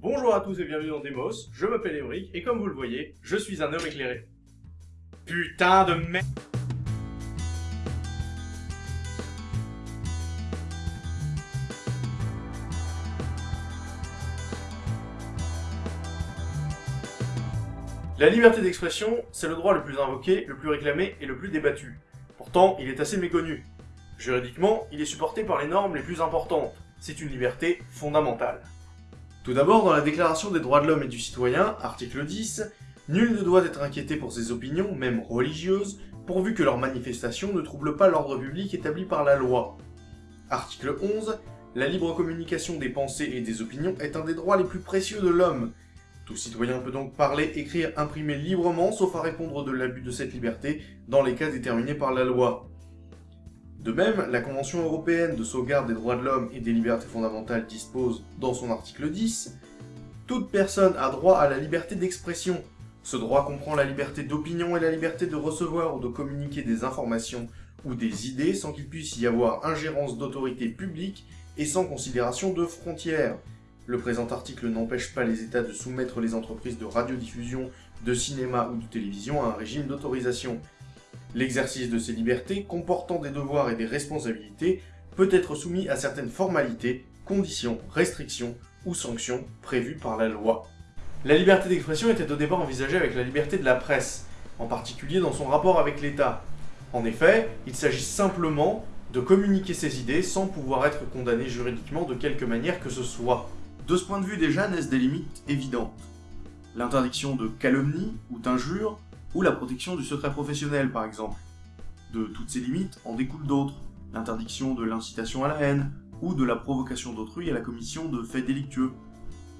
Bonjour à tous et bienvenue dans Demos, je m'appelle Émeric et comme vous le voyez, je suis un homme éclairé. Putain de merde La liberté d'expression, c'est le droit le plus invoqué, le plus réclamé et le plus débattu. Pourtant, il est assez méconnu. Juridiquement, il est supporté par les normes les plus importantes. C'est une liberté fondamentale. Tout d'abord, dans la Déclaration des droits de l'homme et du citoyen, article 10, nul ne doit être inquiété pour ses opinions, même religieuses, pourvu que leurs manifestations ne troublent pas l'ordre public établi par la loi. Article 11, la libre communication des pensées et des opinions est un des droits les plus précieux de l'homme. Tout citoyen peut donc parler, écrire, imprimer librement, sauf à répondre de l'abus de cette liberté dans les cas déterminés par la loi. De même, la Convention européenne de sauvegarde des droits de l'homme et des libertés fondamentales dispose, dans son article 10, « Toute personne a droit à la liberté d'expression. Ce droit comprend la liberté d'opinion et la liberté de recevoir ou de communiquer des informations ou des idées sans qu'il puisse y avoir ingérence d'autorité publique et sans considération de frontières. Le présent article n'empêche pas les États de soumettre les entreprises de radiodiffusion, de cinéma ou de télévision à un régime d'autorisation. L'exercice de ces libertés, comportant des devoirs et des responsabilités, peut être soumis à certaines formalités, conditions, restrictions ou sanctions prévues par la loi. La liberté d'expression était au départ envisagée avec la liberté de la presse, en particulier dans son rapport avec l'État. En effet, il s'agit simplement de communiquer ses idées sans pouvoir être condamné juridiquement de quelque manière que ce soit. De ce point de vue déjà naissent des limites évidentes. L'interdiction de calomnie ou d'injure ou la protection du secret professionnel par exemple. De toutes ces limites en découlent d'autres, l'interdiction de l'incitation à la haine, ou de la provocation d'autrui à la commission de faits délictueux.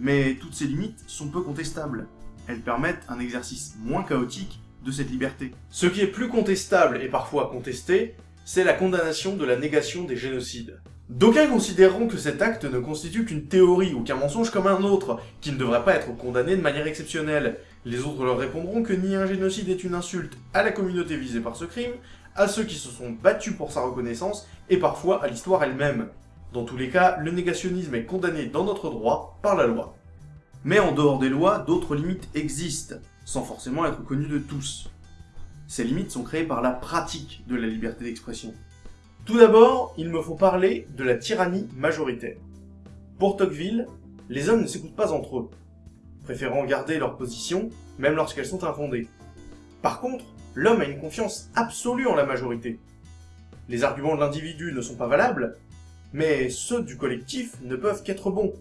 Mais toutes ces limites sont peu contestables. Elles permettent un exercice moins chaotique de cette liberté. Ce qui est plus contestable et parfois contesté, c'est la condamnation de la négation des génocides. D'aucuns considéreront que cet acte ne constitue qu'une théorie ou qu'un mensonge comme un autre, qui ne devrait pas être condamné de manière exceptionnelle. Les autres leur répondront que ni un génocide est une insulte à la communauté visée par ce crime, à ceux qui se sont battus pour sa reconnaissance, et parfois à l'histoire elle-même. Dans tous les cas, le négationnisme est condamné dans notre droit par la loi. Mais en dehors des lois, d'autres limites existent, sans forcément être connues de tous. Ces limites sont créées par la pratique de la liberté d'expression. Tout d'abord, il me faut parler de la tyrannie majoritaire. Pour Tocqueville, les hommes ne s'écoutent pas entre eux, préférant garder leur position, même lorsqu'elles sont infondées. Par contre, l'homme a une confiance absolue en la majorité. Les arguments de l'individu ne sont pas valables, mais ceux du collectif ne peuvent qu'être bons.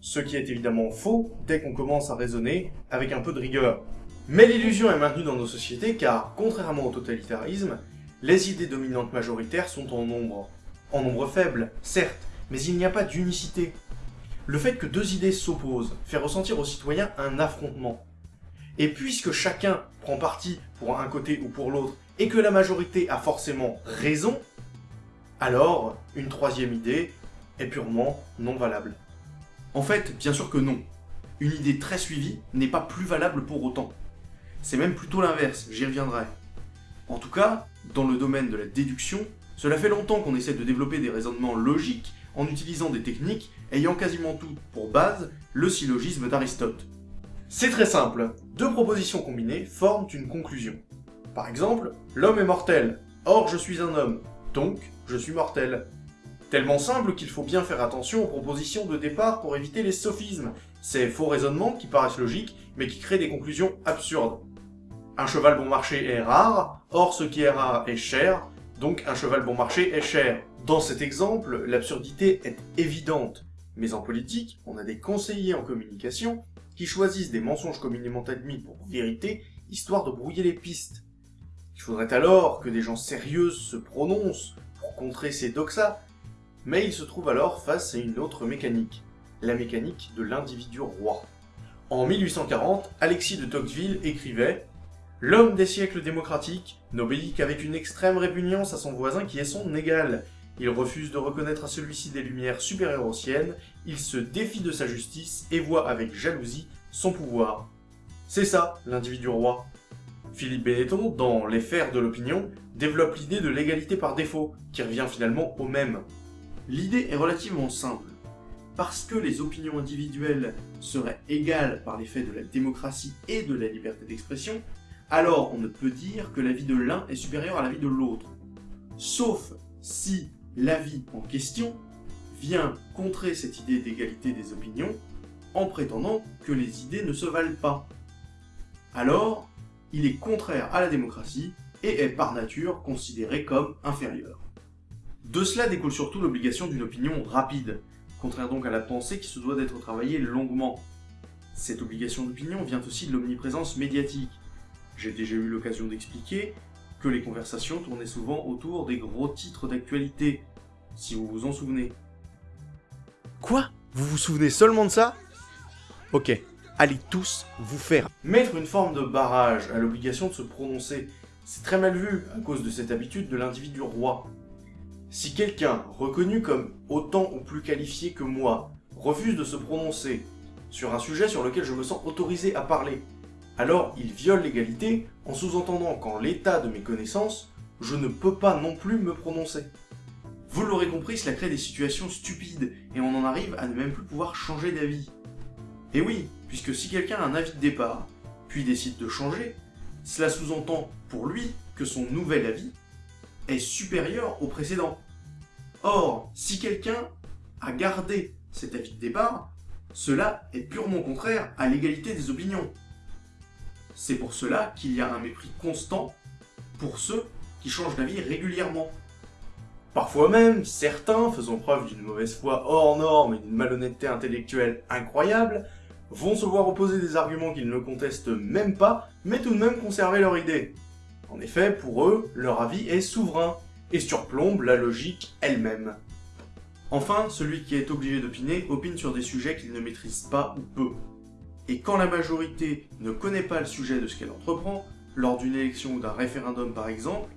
Ce qui est évidemment faux dès qu'on commence à raisonner avec un peu de rigueur. Mais l'illusion est maintenue dans nos sociétés car, contrairement au totalitarisme, les idées dominantes majoritaires sont en nombre. En nombre faible, certes, mais il n'y a pas d'unicité. Le fait que deux idées s'opposent fait ressentir aux citoyens un affrontement. Et puisque chacun prend parti pour un côté ou pour l'autre, et que la majorité a forcément raison, alors une troisième idée est purement non valable. En fait, bien sûr que non. Une idée très suivie n'est pas plus valable pour autant. C'est même plutôt l'inverse, j'y reviendrai. En tout cas, dans le domaine de la déduction, cela fait longtemps qu'on essaie de développer des raisonnements logiques en utilisant des techniques ayant quasiment toutes pour base le syllogisme d'Aristote. C'est très simple, deux propositions combinées forment une conclusion. Par exemple, l'homme est mortel, or je suis un homme, donc je suis mortel. Tellement simple qu'il faut bien faire attention aux propositions de départ pour éviter les sophismes, ces faux raisonnements qui paraissent logiques mais qui créent des conclusions absurdes. Un cheval bon marché est rare, or ce qui est rare est cher, donc un cheval bon marché est cher. Dans cet exemple, l'absurdité est évidente, mais en politique, on a des conseillers en communication qui choisissent des mensonges communément admis pour vérité, histoire de brouiller les pistes. Il faudrait alors que des gens sérieux se prononcent pour contrer ces doxas, mais ils se trouvent alors face à une autre mécanique, la mécanique de l'individu roi. En 1840, Alexis de Tocqueville écrivait L'homme des siècles démocratiques n'obéit qu'avec une extrême répugnance à son voisin qui est son égal. Il refuse de reconnaître à celui-ci des lumières supérieures aux siennes, il se défie de sa justice et voit avec jalousie son pouvoir. C'est ça, l'individu roi. Philippe Benetton, dans Les Fers de l'opinion, développe l'idée de l'égalité par défaut, qui revient finalement au même. L'idée est relativement simple. parce que les opinions individuelles seraient égales par l'effet de la démocratie et de la liberté d'expression, alors on ne peut dire que l'avis de l'un est supérieur à l'avis de l'autre. Sauf si l'avis en question vient contrer cette idée d'égalité des opinions en prétendant que les idées ne se valent pas. Alors, il est contraire à la démocratie et est par nature considéré comme inférieur. De cela découle surtout l'obligation d'une opinion rapide, contraire donc à la pensée qui se doit d'être travaillée longuement. Cette obligation d'opinion vient aussi de l'omniprésence médiatique. J'ai déjà eu l'occasion d'expliquer que les conversations tournaient souvent autour des gros titres d'actualité, si vous vous en souvenez. Quoi? Vous vous souvenez seulement de ça? Ok, allez tous vous faire. Mettre une forme de barrage à l'obligation de se prononcer, c'est très mal vu à cause de cette habitude de l'individu roi. Si quelqu'un, reconnu comme autant ou plus qualifié que moi, refuse de se prononcer sur un sujet sur lequel je me sens autorisé à parler, alors il viole l'égalité en sous-entendant qu'en l'état de mes connaissances, je ne peux pas non plus me prononcer. Vous l'aurez compris, cela crée des situations stupides, et on en arrive à ne même plus pouvoir changer d'avis. Et oui, puisque si quelqu'un a un avis de départ, puis décide de changer, cela sous-entend pour lui que son nouvel avis est supérieur au précédent. Or, si quelqu'un a gardé cet avis de départ, cela est purement contraire à l'égalité des opinions. C'est pour cela qu'il y a un mépris constant pour ceux qui changent d'avis régulièrement. Parfois même, certains, faisant preuve d'une mauvaise foi hors norme et d'une malhonnêteté intellectuelle incroyable, vont se voir opposer des arguments qu'ils ne contestent même pas, mais tout de même conserver leur idée. En effet, pour eux, leur avis est souverain, et surplombe la logique elle-même. Enfin, celui qui est obligé d'opiner opine sur des sujets qu'il ne maîtrise pas ou peu. Et quand la majorité ne connaît pas le sujet de ce qu'elle entreprend, lors d'une élection ou d'un référendum par exemple,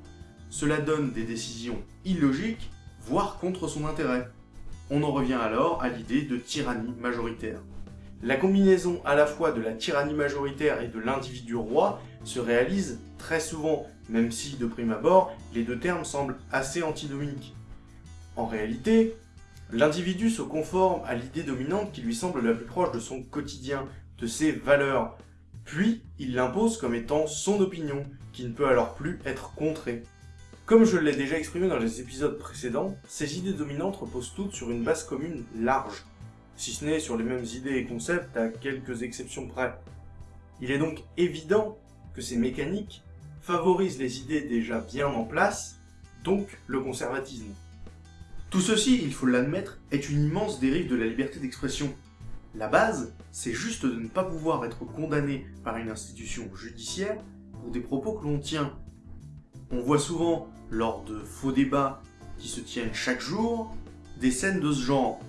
cela donne des décisions illogiques, voire contre son intérêt. On en revient alors à l'idée de tyrannie majoritaire. La combinaison à la fois de la tyrannie majoritaire et de l'individu roi se réalise très souvent, même si, de prime abord, les deux termes semblent assez antinomiques. En réalité, l'individu se conforme à l'idée dominante qui lui semble la plus proche de son quotidien, de ses valeurs, puis il l'impose comme étant son opinion, qui ne peut alors plus être contrée. Comme je l'ai déjà exprimé dans les épisodes précédents, ces idées dominantes reposent toutes sur une base commune large, si ce n'est sur les mêmes idées et concepts à quelques exceptions près. Il est donc évident que ces mécaniques favorisent les idées déjà bien en place, donc le conservatisme. Tout ceci, il faut l'admettre, est une immense dérive de la liberté d'expression. La base, c'est juste de ne pas pouvoir être condamné par une institution judiciaire pour des propos que l'on tient. On voit souvent, lors de faux débats qui se tiennent chaque jour, des scènes de ce genre.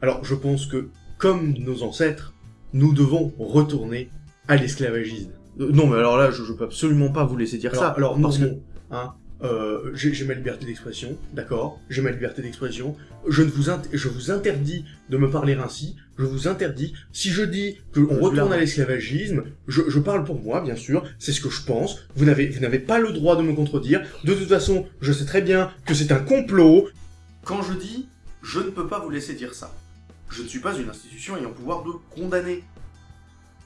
Alors je pense que, comme nos ancêtres, nous devons retourner à l'esclavagisme. Euh, non, mais alors là, je, je peux absolument pas vous laisser dire Alors, ça. alors, parce non, que, non, hein, euh, j'ai ma liberté d'expression, d'accord? J'ai ma liberté d'expression. Je ne vous, je vous interdis de me parler ainsi. Je vous interdis. Si je dis qu'on retourne à l'esclavagisme, je, je parle pour moi, bien sûr. C'est ce que je pense. Vous n'avez, vous n'avez pas le droit de me contredire. De toute façon, je sais très bien que c'est un complot. quand je dis « je ne peux pas vous laisser dire ça », je ne suis pas une institution ayant pouvoir de condamner.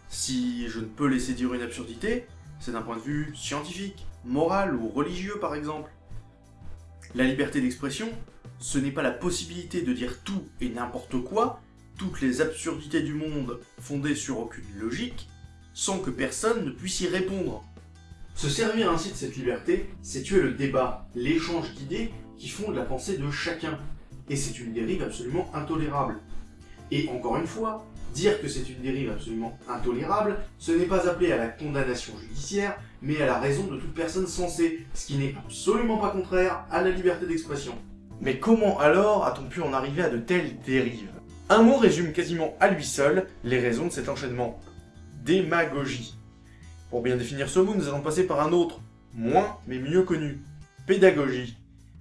Si je ne peux laisser dire une absurdité, c'est d'un point de vue scientifique, moral ou religieux par exemple. La liberté d'expression, ce n'est pas la possibilité de dire tout et n'importe quoi, toutes les absurdités du monde fondées sur aucune logique, sans que personne ne puisse y répondre. Se servir ainsi de cette liberté, c'est tuer le débat, l'échange d'idées qui font de la pensée de chacun. Et c'est une dérive absolument intolérable. Et encore une fois, dire que c'est une dérive absolument intolérable, ce n'est pas appelé à la condamnation judiciaire, mais à la raison de toute personne sensée, ce qui n'est absolument pas contraire à la liberté d'expression. Mais comment alors a-t-on pu en arriver à de telles dérives? Un mot résume quasiment à lui seul les raisons de cet enchaînement. Démagogie. Pour bien définir ce mot, nous allons passer par un autre, moins mais mieux connu. Pédagogie.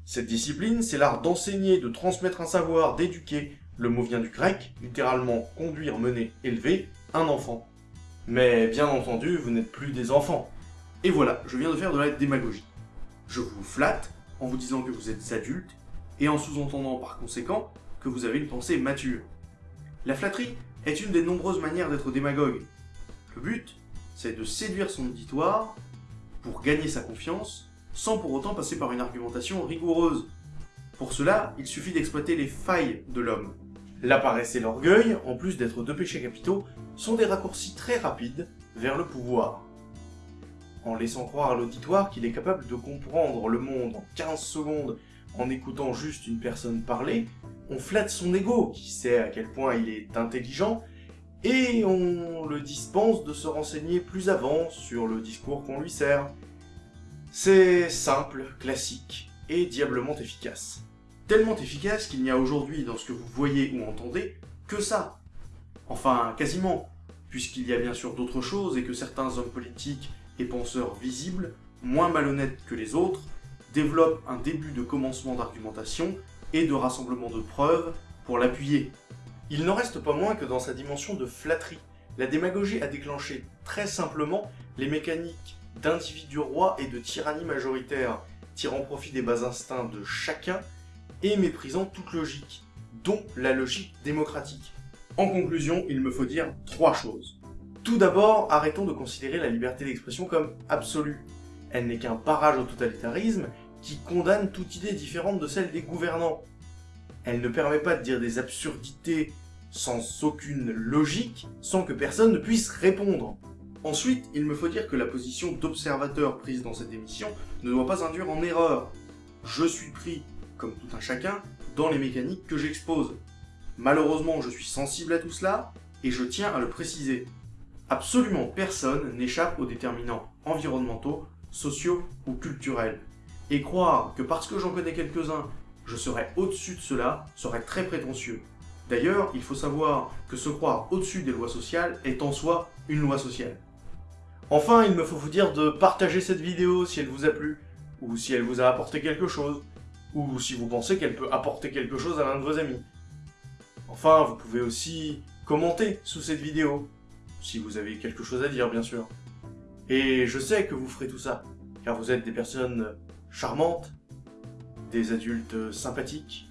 Cette discipline, c'est l'art d'enseigner, de transmettre un savoir, d'éduquer. Le mot vient du grec, littéralement conduire, mener, élever un enfant. Mais bien entendu, vous n'êtes plus des enfants. Et voilà, je viens de faire de la démagogie. Je vous flatte en vous disant que vous êtes adultes et en sous-entendant par conséquent que vous avez une pensée mature. La flatterie est une des nombreuses manières d'être démagogue. Le but, c'est de séduire son auditoire pour gagner sa confiance, sans pour autant passer par une argumentation rigoureuse. Pour cela, il suffit d'exploiter les failles de l'homme. La paresse et l'orgueil, en plus d'être deux péchés capitaux, sont des raccourcis très rapides vers le pouvoir. En laissant croire à l'auditoire qu'il est capable de comprendre le monde en 15 secondes en écoutant juste une personne parler, on flatte son ego, qui sait à quel point il est intelligent, et on le dispense de se renseigner plus avant sur le discours qu'on lui sert. C'est simple, classique, et diablement efficace. Tellement efficace qu'il n'y a aujourd'hui dans ce que vous voyez ou entendez que ça. Enfin, quasiment, puisqu'il y a bien sûr d'autres choses et que certains hommes politiques et penseurs visibles, moins malhonnêtes que les autres, développent un début de commencement d'argumentation et de rassemblement de preuves pour l'appuyer. Il n'en reste pas moins que dans sa dimension de flatterie, la démagogie a déclenché très simplement les mécaniques d'individu roi et de tyrannie majoritaire, tirant profit des bas instincts de chacun et méprisant toute logique, dont la logique démocratique. En conclusion, il me faut dire trois choses. Tout d'abord, arrêtons de considérer la liberté d'expression comme absolue. Elle n'est qu'un barrage au totalitarisme qui condamne toute idée différente de celle des gouvernants. Elle ne permet pas de dire des absurdités sans aucune logique, sans que personne ne puisse répondre. Ensuite, il me faut dire que la position d'observateur prise dans cette émission ne doit pas induire en erreur. Je suis pris, comme tout un chacun, dans les mécaniques que j'expose. Malheureusement, je suis sensible à tout cela, et je tiens à le préciser. Absolument personne n'échappe aux déterminants environnementaux, sociaux ou culturels. Et croire que parce que j'en connais quelques-uns, je serais au-dessus de cela serait très prétentieux. D'ailleurs, il faut savoir que se croire au-dessus des lois sociales est en soi une loi sociale. Enfin, il me faut vous dire de partager cette vidéo si elle vous a plu, ou si elle vous a apporté quelque chose, ou si vous pensez qu'elle peut apporter quelque chose à l'un de vos amis. Enfin, vous pouvez aussi commenter sous cette vidéo, si vous avez quelque chose à dire, bien sûr. Et je sais que vous ferez tout ça, car vous êtes des personnes charmantes, des adultes sympathiques,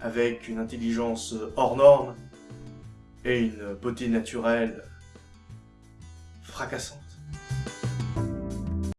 avec une intelligence hors norme et une beauté naturelle fracassante.